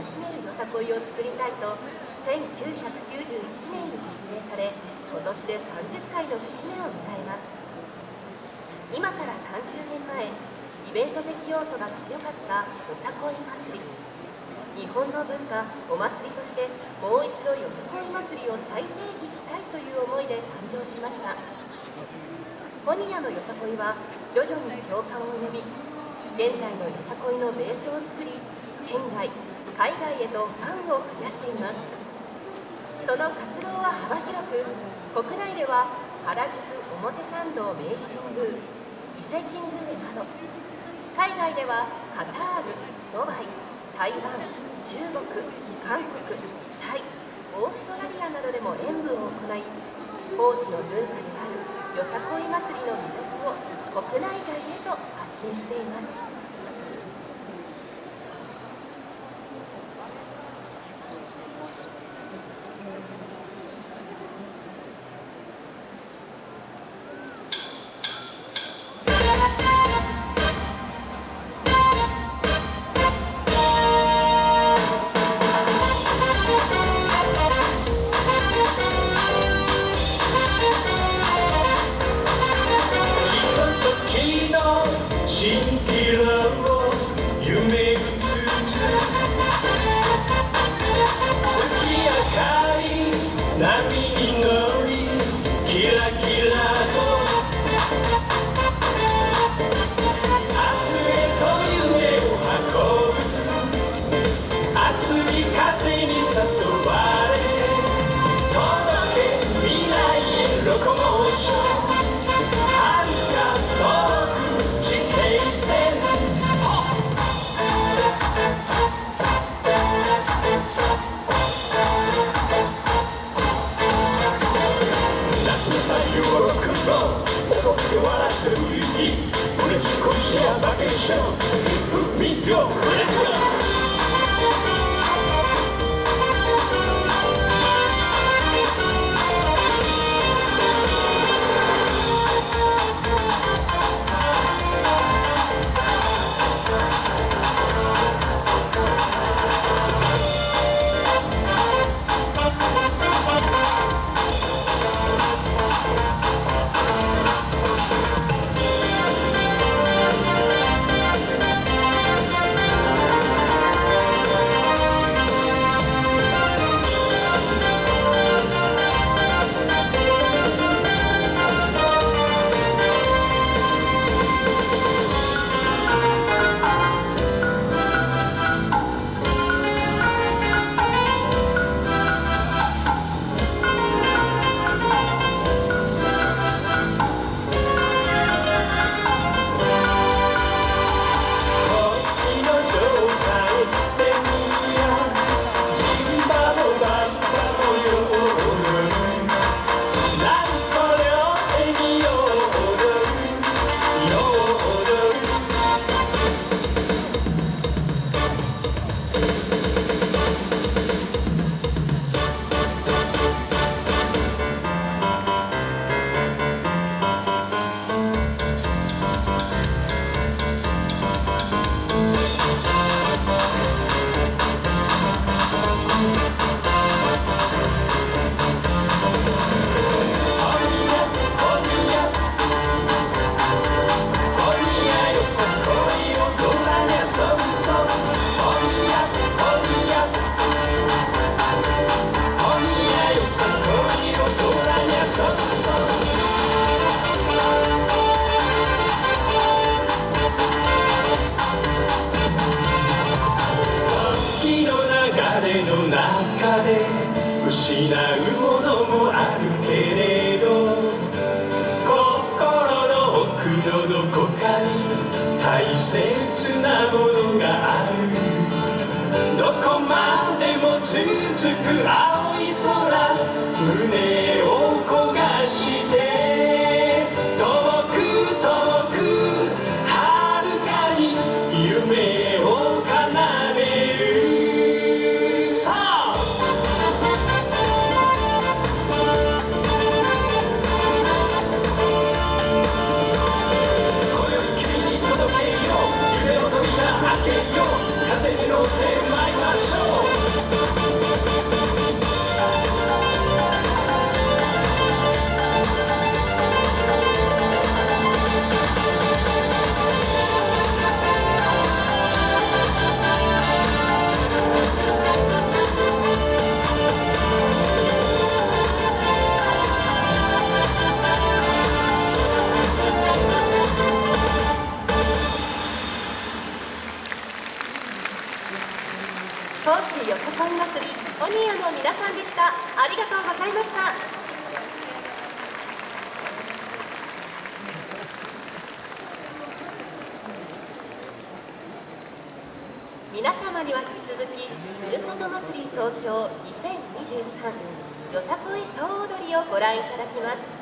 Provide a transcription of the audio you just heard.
しめるよさこいを作りたいと1991年に結成され今年で30回の節目を迎えます。今から30年前イベント的要素が強かったよさこい祭り。日本の文化お祭りとしてもう一度よさこい祭りを再定義したいという思いで誕生しました。ホニアのよさこいは徐々に共感を呼び現在のよさこいのベースを作り県外海外へとファンを増やしています。その活動は幅広く国内では原宿表参道明治神宮伊勢神宮など海外ではカタールドバイ台湾中国韓国タイオーストラリアなどでも演舞を行い高知の文化であるよさこい祭りの魅力を国内外へと発信しています。六人秀。中で失うものもあるけれど心の奥のどこかに大切なものがある。どこまでも続く青い空胸を高知よさこい祭りオニアの皆さんでした。ありがとうございました。皆様には引き続きふるさと祭り東京2023よさこい総踊りをご覧いただきます。